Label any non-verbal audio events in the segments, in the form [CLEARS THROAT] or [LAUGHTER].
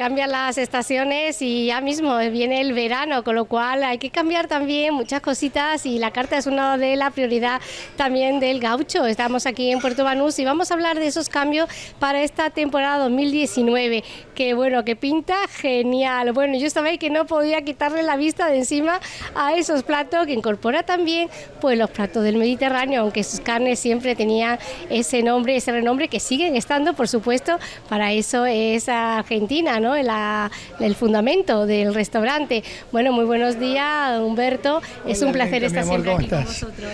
cambian las estaciones y ya mismo viene el verano, con lo cual hay que cambiar también muchas cositas y la carta es una de la prioridad también del gaucho. Estamos aquí en Puerto Banús y vamos a hablar de esos cambios para esta temporada 2019, que bueno, que pinta genial. Bueno, yo sabéis que no podía quitarle la vista de encima a esos platos que incorpora también pues los platos del Mediterráneo, aunque sus carnes siempre tenían ese nombre, ese renombre que siguen estando, por supuesto, para eso es Argentina, ¿no? El fundamento del restaurante. Bueno, muy buenos días, Humberto. es un placer estar siempre aquí con vosotros.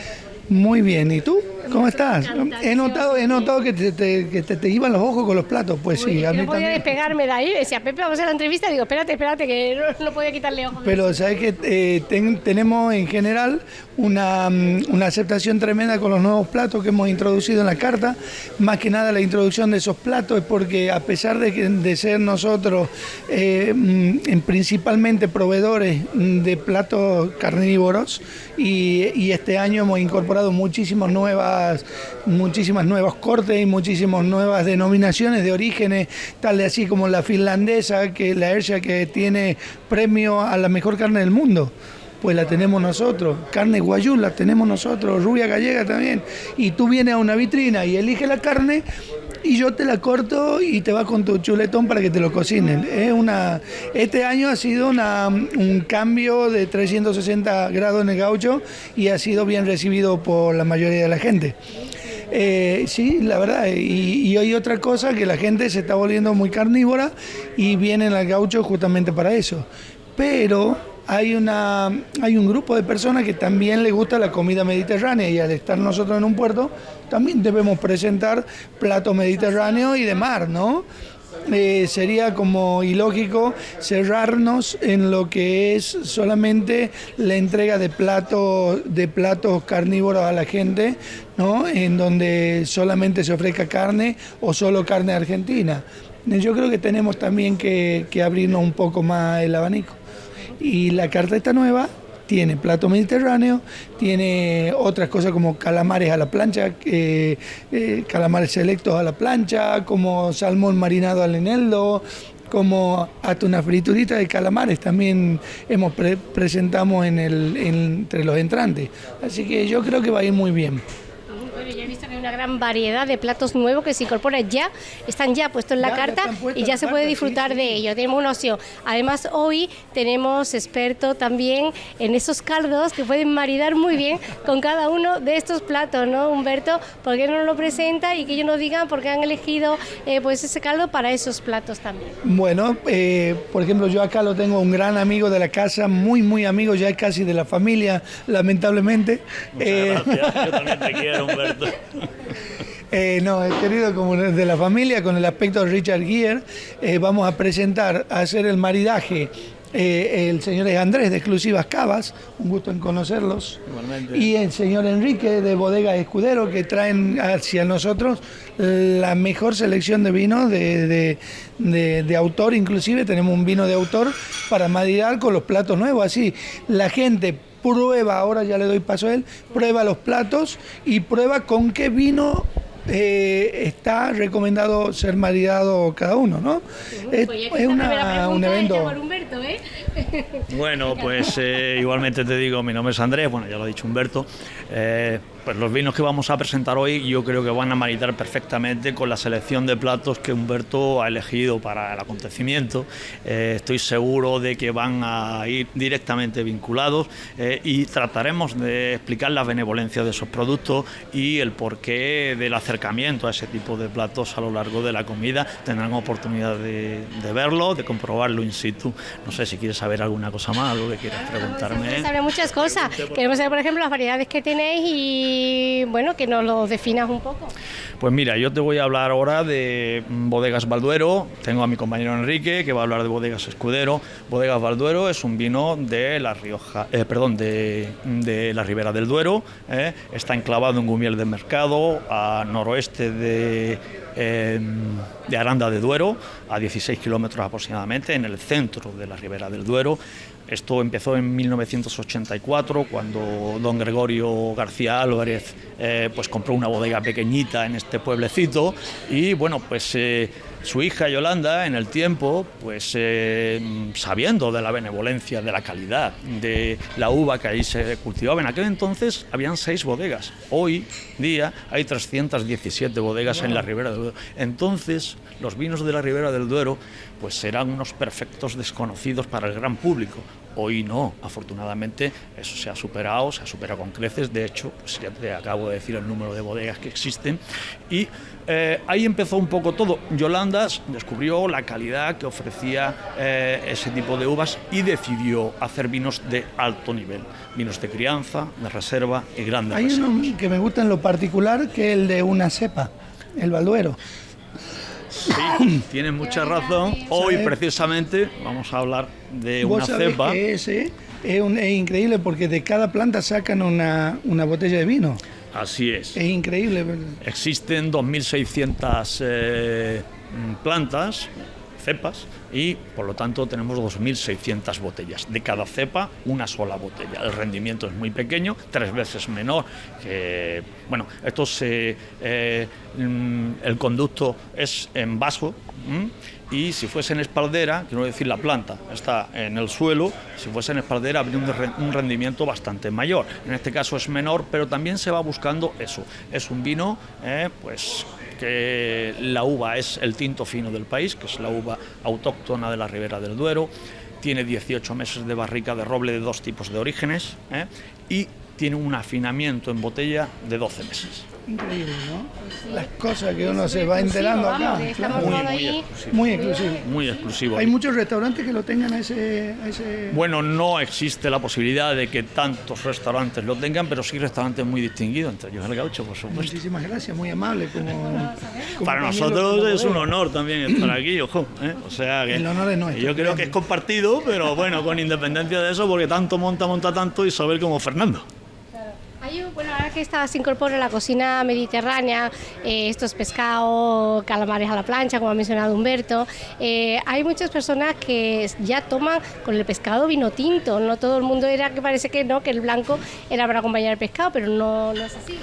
Muy bien, ¿y tú? ¿Cómo estás? He notado, he notado que te, te, iban los ojos con los platos, pues sí. A mí no podía despegarme de ahí, decía, Pepe, vamos a hacer la entrevista, digo, espérate, espérate, que no, podía quitarle ojos. Pero sabes que eh, tenemos en general una, mm, una, aceptación tremenda con los nuevos platos que hemos introducido en la carta, más que nada la introducción de esos platos es porque a pesar de, de ser nosotros eh, mm, principalmente proveedores de platos carnívoros y, y este año hemos incorporado muchísimas nuevas, muchísimas nuevos cortes y muchísimas nuevas denominaciones de orígenes, tal de así como la finlandesa, que la Ercia que tiene premio a la mejor carne del mundo pues la tenemos nosotros. Carne guayú la tenemos nosotros, rubia gallega también. Y tú vienes a una vitrina y eliges la carne y yo te la corto y te vas con tu chuletón para que te lo cocinen. Es una, este año ha sido una, un cambio de 360 grados en el gaucho y ha sido bien recibido por la mayoría de la gente. Eh, sí, la verdad, y, y, hay otra cosa que la gente se está volviendo muy carnívora y vienen al gaucho justamente para eso. Pero hay, una, hay un grupo de personas que también le gusta la comida mediterránea y al estar nosotros en un puerto también debemos presentar platos mediterráneos y de mar, ¿no? Eh, sería como ilógico cerrarnos en lo que es solamente la entrega de platos de platos carnívoros a la gente, ¿no? En donde solamente se ofrezca carne o solo carne argentina. Yo creo que tenemos también que, que abrirnos un poco más el abanico. Y la carta esta nueva tiene plato mediterráneo, tiene otras cosas como calamares a la plancha, eh, calamares selectos a la plancha, como salmón marinado al eneldo, como hasta una friturita de calamares también hemos presentamos en el, entre los entrantes. Así que yo creo que va a ir muy bien una gran variedad de platos nuevos que se incorporan ya, están ya puestos en la carta y ya se puede disfrutar de ello. Tenemos una opción. Además, hoy tenemos experto también en esos caldos que pueden maridar muy bien con cada uno de estos platos, ¿no, Humberto? ¿Por qué no lo presenta y que ellos nos digan por qué han elegido eh, pues ese caldo para esos platos también? Bueno, eh, por ejemplo, yo acá lo tengo un gran amigo de la casa, muy, muy amigo, ya casi de la familia, lamentablemente. Eh, yo también te [LAUGHS] quiero, Humberto. Eh, no, querido como de la familia, con el aspecto de Richard Gere, eh, vamos a presentar, a hacer el maridaje eh, el señor Andrés de Exclusivas Cavas, un gusto en conocerlos, y el señor Enrique de Bodega Escudero, que traen hacia nosotros la mejor selección de vinos de, de, autor, inclusive tenemos un vino de autor para maridar con los platos nuevos, así la gente prueba, ahora ya le doy paso a él, prueba los platos y prueba con qué vino eh, está recomendado ser maridado cada uno, ¿no? es, una, un evento. ¿eh? Bueno, pues eh, igualmente te digo, mi nombre es Andrés, bueno, ya lo ha dicho Humberto. Pues los vinos que vamos a presentar hoy yo creo que van a maridar perfectamente con la selección de platos que Humberto ha elegido para el acontecimiento. estoy seguro de que van a ir directamente vinculados y trataremos de explicar la benevolencia de esos productos y el porqué de la acercamiento a ese tipo de platos a lo largo de la comida. Tendrán oportunidad de, verlo, de comprobarlo in situ. No sé si quieres saber alguna cosa más, algo que quieras preguntarme. Saber muchas cosas. Queremos saber, por ejemplo, las variedades que tenéis y, bueno, que nos lo definas un poco. Pues mira, yo te voy a hablar ahora de Bodegas Balduero. Tengo a mi compañero Enrique que va a hablar de Bodegas Escudero. Bodegas Balduero es un vino de la Rioja, eh, perdón, de, de, la Ribera del Duero. Eh. Está enclavado en Gumiel de Mercado, a noroeste de, em, de Aranda de Duero, a 16 kilómetros aproximadamente, en el centro de la Ribera del Duero. Esto empezó en 1984, cuando don Gregorio García Álvarez eh, pues compró una bodega pequeñita en este pueblecito y bueno, pues eh, su hija Yolanda en el tiempo, pues eh, sabiendo de la benevolencia, de la calidad, de la uva que ahí se cultivaba, en aquel entonces habían seis bodegas, hoy día hay 317 bodegas en la Ribera del Duero. Entonces los vinos de la Ribera del Duero pues serán unos perfectos desconocidos para el gran público. Hoy no, afortunadamente eso se ha superado, se ha superado con creces, de hecho, pues ya te acabo de decir el número de bodegas que existen y eh, ahí empezó un poco todo. Yolanda descubrió la calidad que ofrecía eh, ese tipo de uvas y decidió hacer vinos de alto nivel, vinos de crianza, de reserva y grandes Hay uno que me gusta en lo particular, que es el de una cepa, el Balduero. Sí, tienes mucha razón. Hoy precisamente vamos a hablar de una cepa. Que es, un, es, increíble porque de cada planta sacan una, una botella de vino. Así es. Es increíble. Existen 2.600 eh, plantas, cepas, y por lo tanto tenemos 2.600 botellas. De cada cepa, una sola botella. El rendimiento es muy pequeño, tres veces menor que. Bueno, esto se. Eh, mm, el conducto es en vaso. Y si fuese en espaldera, quiero decir la planta está en el suelo, si fuese en espaldera habría un rendimiento bastante mayor. En este caso es menor, pero también se va buscando eso. Es un vino, eh, pues que la uva es el tinto fino del país, que es la uva autóctona de la Ribera del Duero, tiene 18 meses de barrica de roble de dos tipos de orígenes eh, y tiene un afinamiento en botella de 12 meses. Increíble, ¿no? Las cosas que uno se va enterando acá. Muy, muy, exclusivo. muy exclusivo. Muy exclusivo. ¿Hay muchos restaurantes que lo tengan a ese, ese, Bueno, no existe la posibilidad de que tantos restaurantes lo tengan, pero sí restaurantes muy distinguidos, entre ellos el gaucho, por supuesto. Muchísimas gracias, muy amable. Como, Para nosotros es un honor también estar aquí, [CLEARS THROAT] ojo. ¿eh? O sea que el honor es nuestro. Yo creo que es compartido, pero bueno, con independencia de eso, porque tanto monta, monta tanto y saber como Fernando. Bueno, ahora que esta se incorpora la cocina mediterránea, eh, estos pescados, calamares a la plancha, como ha mencionado Humberto, eh, hay muchas personas que ya toman con el pescado vino tinto. No todo el mundo era que parece que no, que el blanco era para acompañar el pescado, pero no, no es así.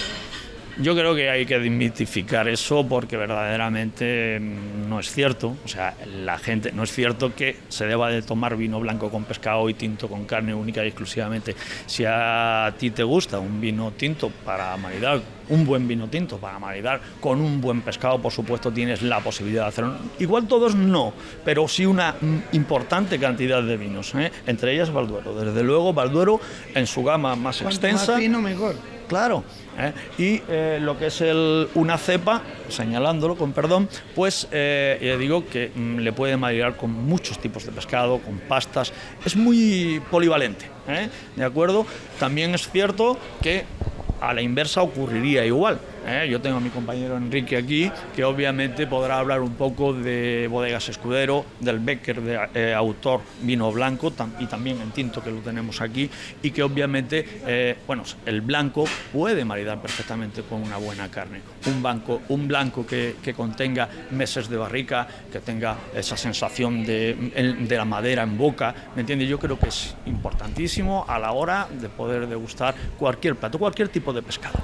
Yo creo que hay que desmitificar eso porque verdaderamente mm, no es cierto. O sea, la gente no es cierto que se deba de tomar vino blanco con pescado y tinto con carne única y exclusivamente. Si a ti te gusta un vino tinto para maridar, un buen vino tinto para maridar con un buen pescado, por supuesto tienes la posibilidad de hacerlo. Igual todos no, pero sí una mm, importante cantidad de vinos. ¿eh? Entre ellas Balduero. Desde luego Balduero en su gama más extensa. Más vino mejor. Claro. ¿eh? Y eh, lo que es el, una cepa, señalándolo con perdón, pues eh, digo que mm, le puede maridar con muchos tipos de pescado, con pastas, es muy polivalente, ¿de acuerdo? También es cierto que a la inversa ocurriría igual. ¿Eh? Yo tengo a mi compañero Enrique aquí, que obviamente podrá hablar un poco de bodegas escudero, del Becker de eh, autor vino blanco y también en tinto que lo tenemos aquí y que obviamente, eh, bueno, el blanco puede maridar perfectamente con una buena carne. Un, banco, un blanco que, que contenga meses de barrica, que tenga esa sensación de, de la madera en boca, ¿me entiendes? Yo creo que es importantísimo a la hora de poder degustar cualquier plato, cualquier tipo de pescado.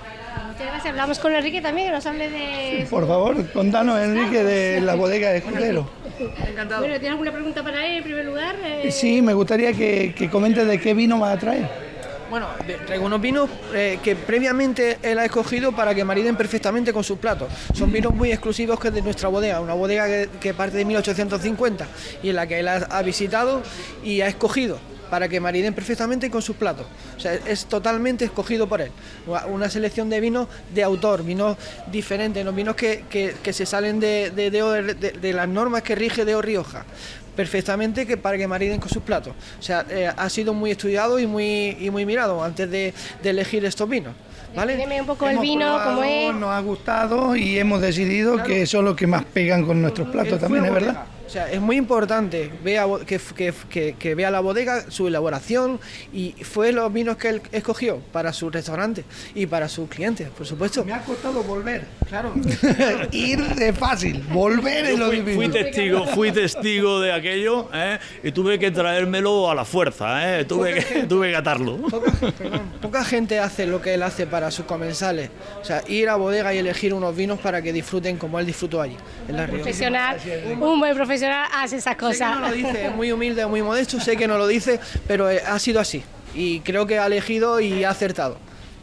Muchas gracias. Hablamos con Enrique también, que nos hable de... por favor, contanos, Enrique, de la bodega de Escudero. Encantado. Bueno, ¿tienes alguna pregunta para él en primer lugar? Eh... Sí, me gustaría que, que comente de qué vino va a traer. Bueno, traigo unos vinos eh, que previamente él ha escogido para que mariden perfectamente con sus platos. Son vinos muy exclusivos que es de nuestra bodega, una bodega que, que parte de 1850 y en la que él ha, ha visitado y ha escogido para que mariden perfectamente con sus platos. O sea, es totalmente escogido por él. Una selección de vinos de autor, vinos diferentes, los vinos que, que, que se salen de, de, de, de, las normas que rige de Rioja perfectamente que para que mariden con sus platos. O sea, eh, ha sido muy estudiado y muy, y muy mirado antes de, de elegir estos vinos. ¿Vale? un poco hemos el vino, como es. Nos ha gustado y hemos decidido claro. que son los que más pegan con nuestros platos también, es verdad. O sea, es muy importante vea, que, que, que, vea la bodega, su elaboración y fue los vinos que él escogió para su restaurante y para sus clientes, por supuesto. Me ha costado volver, claro. [LAUGHS] Ir de fácil, volver es lo fui, fui testigo, fui testigo de aquello ¿eh? y tuve que traérmelo a la fuerza, ¿eh? tuve, que, tuve que atarlo. Poca, poca gente hace lo que él hace para sus comensales. O sea, ir a bodega y elegir unos vinos para que disfruten como él disfrutó allí, en la Profesional, un buen profesional hace esas cosas. no lo dice, es muy [LAUGHS] humilde, muy modesto, sé que no lo dice, pero eh, ha sido así. Y creo que ha elegido y ha acertado.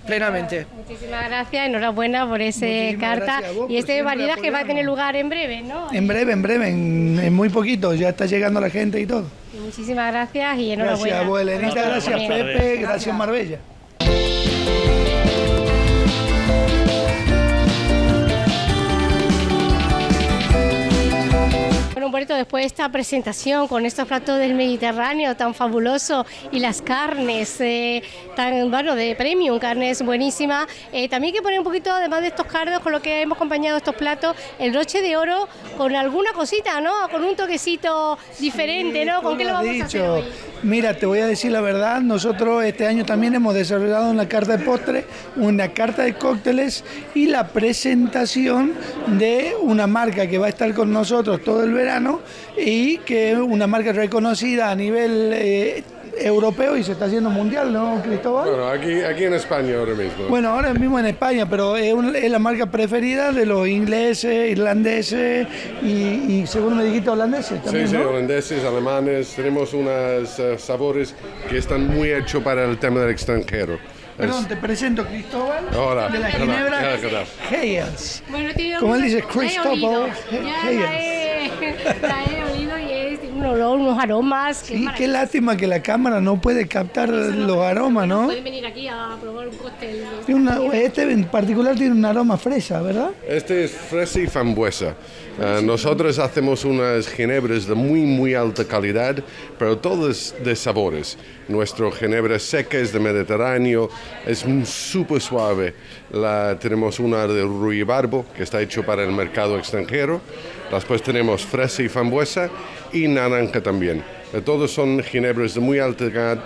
Plenamente. Muchísimas gracias, enhorabuena por ese carta. y este variedad que va a tener lugar en breve, ¿no? En breve, en breve, en, muy poquito, ya está llegando la gente y todo. muchísimas gracias y enhorabuena. Gracias, abuelita, gracias, Pepe, gracias, Marbella. Después de esta presentación con estos platos del Mediterráneo tan fabuloso y las carnes eh, tan, bueno, de premium, carnes buenísimas, eh, también hay que poner un poquito, además de estos cardos, con lo que hemos acompañado estos platos, el broche de oro con alguna cosita, ¿no? Con un toquecito diferente, ¿no? ¿Con qué lo vamos a hacer hoy? Mira, te voy a decir la verdad, nosotros este año también hemos desarrollado una carta de postre, una carta de cócteles y la presentación de una marca que va a estar con nosotros todo el verano y que es una marca reconocida a nivel eh, europeo y se está haciendo mundial, ¿no, Cristóbal? Bueno, aquí, aquí en España ahora mismo. Bueno, ahora mismo en España, pero es, la marca preferida de los ingleses, irlandeses y, según me dijiste, holandeses también, Sí, sí, holandeses, alemanes. Tenemos unos eh, sabores que están muy hechos para el tema del extranjero. Perdón, te presento Cristóbal Hola, de la Ginebra Hayes. Bueno, Como él dice, Cristóbal Hayes. La he olido y es un olor, unos aromas. Sí, qué lástima que la cámara no puede captar los aromas, ¿no? Pueden venir aquí a probar un cóctel. este en particular tiene un aroma fresa, ¿verdad? Este es fresa y frambuesa. Uh, nosotros hacemos unas ginebras de muy, muy alta calidad, pero todas de sabores. Nuestro ginebra seca es de Mediterráneo, es súper suave. La, tenemos una de ruibarbo, que está hecho para el mercado extranjero. Después tenemos fresa y frambuesa y naranja también. Todos son ginebras de muy alta calidad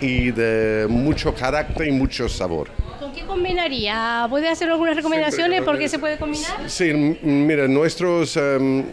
y de mucho carácter y mucho sabor. ¿Con qué combinaría? ¿Puede hacer algunas recomendaciones por qué se puede combinar? Sí, mira, nuestros um,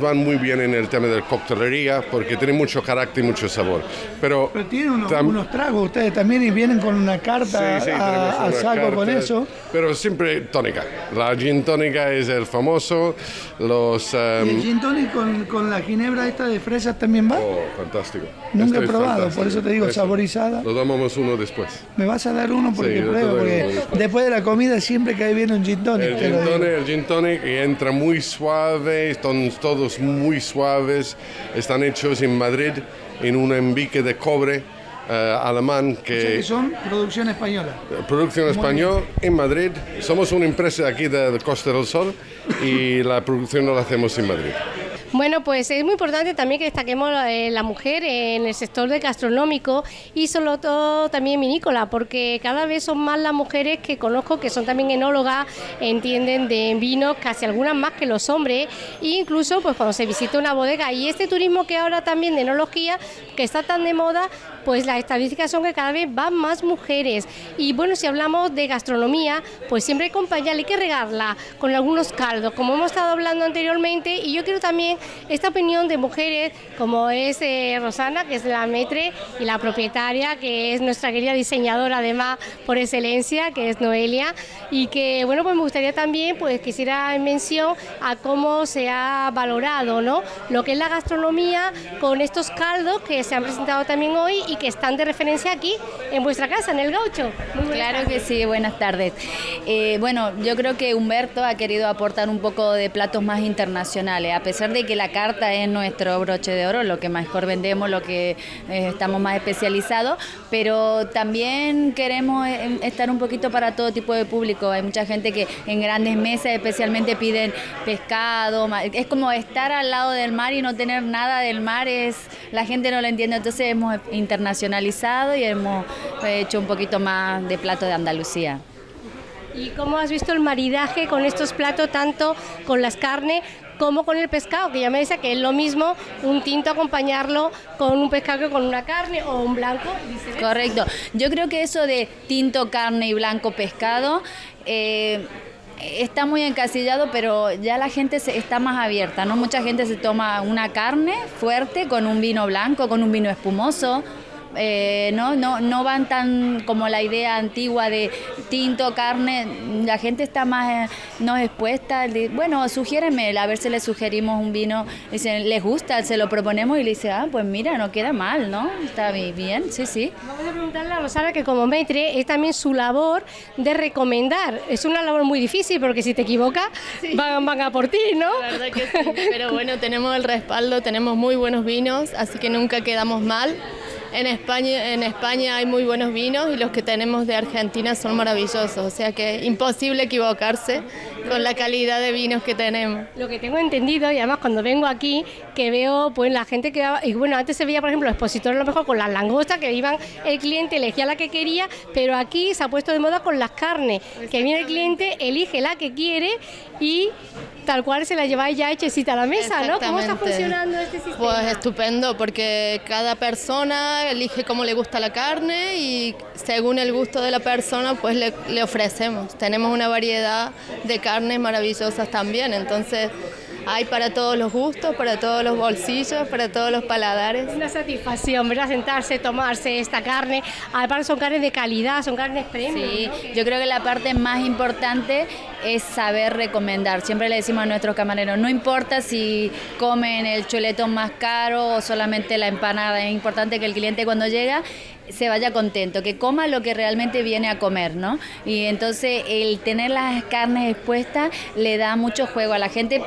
van muy bien en el tema de coctelería porque tienen mucho carácter y mucho sabor. Pero, Pero tienen unos, tragos ustedes también y vienen con una carta al saco con eso. Pero siempre tónica. La gin tónica es el famoso. Los, ¿El gin tónica con, con, la ginebra esta de fresas también va? Oh, fantástico. Nunca he probado, por eso te digo, saborizada. Lo tomamos uno después. ¿Me vas a dar uno? Porque porque después de la comida siempre cae bien un gin tonic. El gin tonic, el gin tonic entra muy suave, están todos muy suaves, están hechos en Madrid en un envique de cobre uh, alemán que, son producción española. Producción española en Madrid. Somos una empresa aquí de, de Costa del Sol y la producción la hacemos en Madrid. Bueno, pues es muy importante también que destaquemos eh, la mujer en el sector de gastronómico y sobre todo también vinícola, porque cada vez son más las mujeres que conozco que son también enólogas, entienden de vinos, casi algunas más que los hombres, e incluso pues cuando se visita una bodega y este turismo que ahora también de enología, que está tan de moda, pues las estadísticas son que cada vez van más mujeres. Y bueno, si hablamos de gastronomía, pues siempre hay que acompañarla, hay que regarla con algunos caldos, como hemos estado hablando anteriormente, y yo quiero también esta opinión de mujeres como es eh, Rosana, que es la metre y la propietaria, que es nuestra querida diseñadora además por excelencia, que es Noelia, y que bueno, pues me gustaría también, pues quisiera en mención a cómo se ha valorado, ¿no? Lo que es la gastronomía con estos caldos que se han presentado también hoy y que están de referencia aquí en vuestra casa, en el Gaucho. claro que sí, buenas tardes. Eh, bueno, yo creo que Humberto ha querido aportar un poco de platos más internacionales, a pesar de que la carta es nuestro broche de oro, lo que mejor vendemos, lo que eh, estamos más especializados, pero también queremos eh, estar un poquito para todo tipo de público. Hay mucha gente que en grandes mesas especialmente piden pescado, es como estar al lado del mar y no tener nada del mar, es la gente no lo entiende, entonces hemos internacionalizado y hemos hecho un poquito más de plato de Andalucía. ¿Y cómo has visto el maridaje con estos platos, tanto con las carnes como con el pescado, que ya me decía que es lo mismo un tinto acompañarlo con un pescado que con una carne o un blanco. Correcto. Yo creo que eso de tinto, carne y blanco pescado... Eh, está muy encasillado, pero ya la gente se, está más abierta, ¿no? Mucha gente se toma una carne fuerte con un vino blanco, con un vino espumoso, eh, ¿no? No, no van tan como la idea antigua de tinto, carne, la gente está más eh, no expuesta, bueno, sugiéreme, a ver si le sugerimos un vino, dicen, les gusta, se lo proponemos y le dice, ah, pues mira, no queda mal, ¿no? Está bien, sí, sí. Vamos a preguntarle a Rosana que como maitre es también su labor de recomendar, es una labor muy difícil porque si te equivocas van, van a por ti, ¿no? La verdad que sí, pero bueno, tenemos el respaldo, tenemos muy buenos vinos, así que nunca quedamos mal. En España, en España hay muy buenos vinos y los que tenemos de Argentina son maravillosos, o sea que imposible equivocarse con la calidad de vinos que tenemos. Lo que tengo entendido, y además cuando vengo aquí, que veo pues la gente que y bueno, antes se veía por ejemplo los expositores a lo mejor con las langostas, que iban el cliente elegía la que quería, pero aquí se ha puesto de moda con las carnes, que viene el cliente, elige la que quiere y tal cual se la lleváis ya hechecita a la mesa, ¿no? ¿Cómo está funcionando este sistema? Pues estupendo, porque cada persona elige cómo le gusta la carne y según el gusto de la persona, pues le, le ofrecemos. Tenemos una variedad de carnes maravillosas también, entonces hay para todos los gustos, para todos los bolsillos, para todos los paladares. Una satisfacción, ¿verdad? Sentarse, tomarse esta carne. Aparte son carnes de calidad, son carnes premium. Sí, yo creo que la parte más importante es saber recomendar. Siempre le decimos a nuestros camareros, no importa si comen el chuletón más caro o solamente la empanada, es importante que el cliente cuando llega se vaya contento, que coma lo que realmente viene a comer, ¿no? Y entonces el tener las carnes expuestas le da mucho juego a la gente,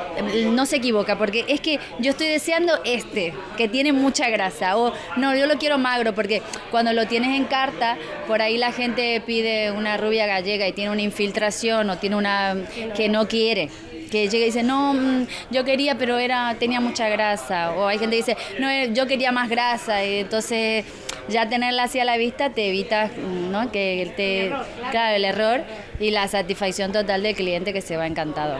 no se equivoca, porque es que yo estoy deseando este, que tiene mucha grasa, o no, yo lo quiero magro, porque cuando lo tienes en carta, por ahí la gente pide una rubia gallega y tiene una infiltración o tiene una que no quiere que llega y dice, no, mm, yo quería, pero era tenía mucha grasa. O hay gente que dice, no, yo quería más grasa. Y entonces ya tenerla así a la vista te evita ¿no? que te, claro, el error y la satisfacción total del cliente que se va encantado.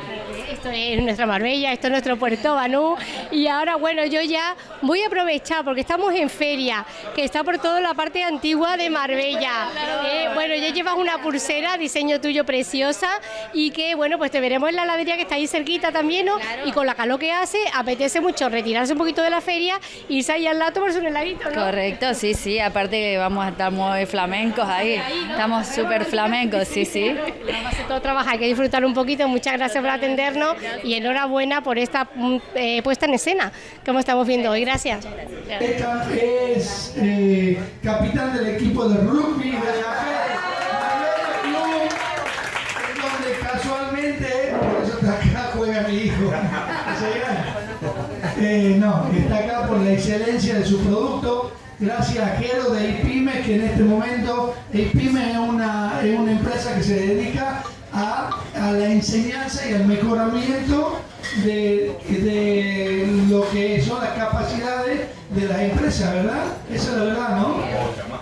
Esto es nuestra Marbella, esto es nuestro Puerto Banú y ahora bueno, yo ya voy a aprovechar porque estamos en feria, que está por toda la parte antigua de Marbella. Eh, bueno, ya llevas una pulsera, diseño tuyo preciosa y que bueno, pues te veremos en la heladería que está ahí cerquita también, ¿no? Y con la calor que hace, apetece mucho retirarse un poquito de la feria, irse ahí al lado tomarse un heladito, ¿no? Correcto, sí, sí, aparte que vamos a estar muy flamencos ahí, estamos súper flamencos, sí, sí. Vamos a todo trabajo, hay que disfrutar un poquito. Muchas gracias por atendernos y enhorabuena por esta mm, eh, puesta en escena, como estamos viendo hoy. Gracias. Es eh, capitán del equipo de rugby de la Club, donde casualmente, está acá, juega mi hijo. Eh, no, está acá por la excelencia de su producto gracias a Jero de IPIME, que en este momento IPIME es una, es una empresa que se dedica a, a, la enseñanza y al mejoramiento de, de, lo que son las capacidades de las empresas, ¿verdad? Esa es la verdad, ¿no?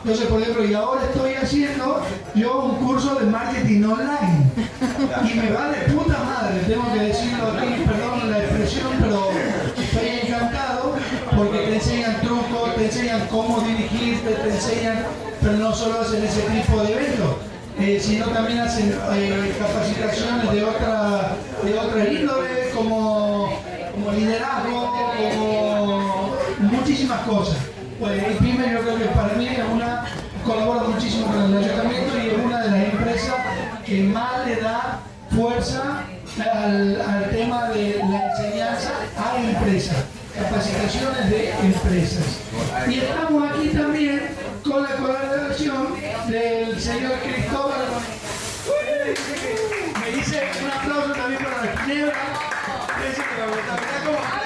Entonces, por ejemplo, y ahora estoy haciendo yo un curso de marketing online y me va de puta madre, tengo que decirlo aquí, perdón la expresión, pero estoy encantado porque te enseñan trucos, te enseñan cómo dirigirte, te enseñan, pero no solo hacen ese tipo de eventos, eh, sino también hacen eh, capacitaciones de otra, de otra índole, como, como liderazgo, como muchísimas cosas. Pues el PYME yo creo que para mí es una, colabora muchísimo con el ayuntamiento y es una de las empresas que más le da fuerza al, al tema de la enseñanza a empresas capacitaciones de empresas. Y estamos aquí también con la colaboración del señor Cristóbal. Me dice un aplauso también para la ginebra.